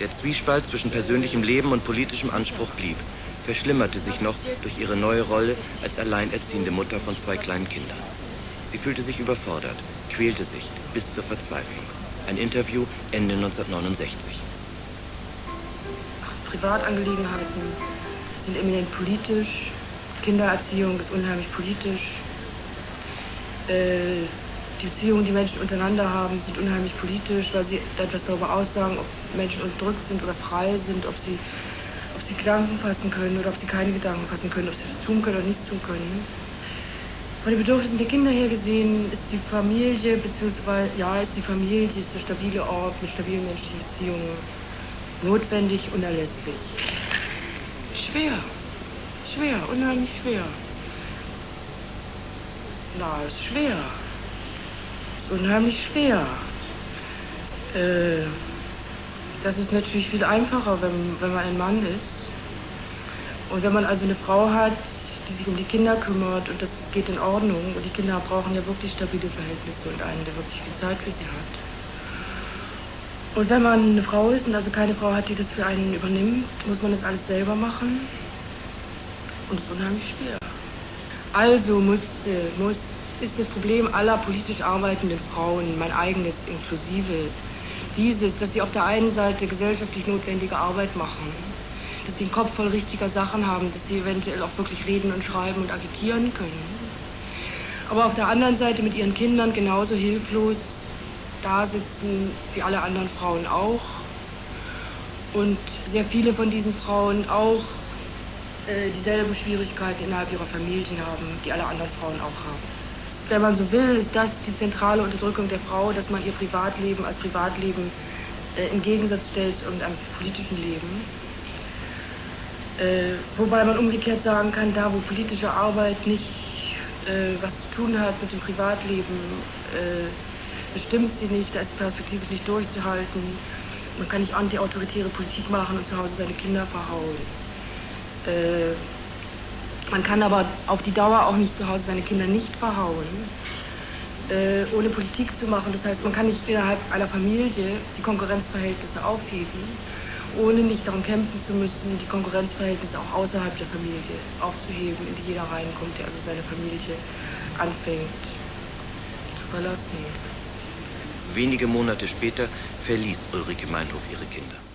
Der Zwiespalt zwischen persönlichem Leben und politischem Anspruch blieb, verschlimmerte sich noch durch ihre neue Rolle als alleinerziehende Mutter von zwei kleinen Kindern. Sie fühlte sich überfordert, quälte sich bis zur Verzweiflung. Ein Interview Ende 1969. Privatangelegenheiten sind eminent politisch. Kindererziehung ist unheimlich politisch. Äh, die Beziehungen, die Menschen untereinander haben, sind unheimlich politisch, weil sie etwas darüber aussagen, ob Menschen unterdrückt sind oder frei sind, ob sie, ob sie Gedanken fassen können oder ob sie keine Gedanken fassen können, ob sie das tun können oder nichts tun können. Von den Bedürfnissen der Kinder her gesehen ist die Familie, beziehungsweise, ja, ist die Familie, ist der stabile Ort mit stabilen menschlichen Beziehungen notwendig, unerlässlich. Schwer, schwer, unheimlich schwer. Na, ist schwer unheimlich schwer. Äh, das ist natürlich viel einfacher, wenn, wenn man ein Mann ist. Und wenn man also eine Frau hat, die sich um die Kinder kümmert und das geht in Ordnung und die Kinder brauchen ja wirklich stabile Verhältnisse und einen, der wirklich viel Zeit für sie hat. Und wenn man eine Frau ist und also keine Frau hat, die das für einen übernimmt, muss man das alles selber machen. Und es ist unheimlich schwer. Also musste, muss ist das Problem aller politisch arbeitenden Frauen, mein eigenes inklusive, dieses, dass sie auf der einen Seite gesellschaftlich notwendige Arbeit machen, dass sie den Kopf voll richtiger Sachen haben, dass sie eventuell auch wirklich reden und schreiben und agitieren können. Aber auf der anderen Seite mit ihren Kindern genauso hilflos da sitzen wie alle anderen Frauen auch. Und sehr viele von diesen Frauen auch äh, dieselben Schwierigkeiten innerhalb ihrer Familien haben, die alle anderen Frauen auch haben wenn man so will, ist das die zentrale Unterdrückung der Frau, dass man ihr Privatleben als Privatleben äh, im Gegensatz stellt und einem politischen Leben. Äh, wobei man umgekehrt sagen kann, da wo politische Arbeit nicht äh, was zu tun hat mit dem Privatleben, äh, bestimmt sie nicht, da ist perspektivisch nicht durchzuhalten. Man kann nicht antiautoritäre Politik machen und zu Hause seine Kinder verhauen. Man kann aber auf die Dauer auch nicht zu Hause seine Kinder nicht verhauen, äh, ohne Politik zu machen. Das heißt, man kann nicht innerhalb einer Familie die Konkurrenzverhältnisse aufheben, ohne nicht darum kämpfen zu müssen, die Konkurrenzverhältnisse auch außerhalb der Familie aufzuheben, in die jeder reinkommt, der also seine Familie anfängt zu verlassen. Wenige Monate später verließ Ulrike Meinhof ihre Kinder.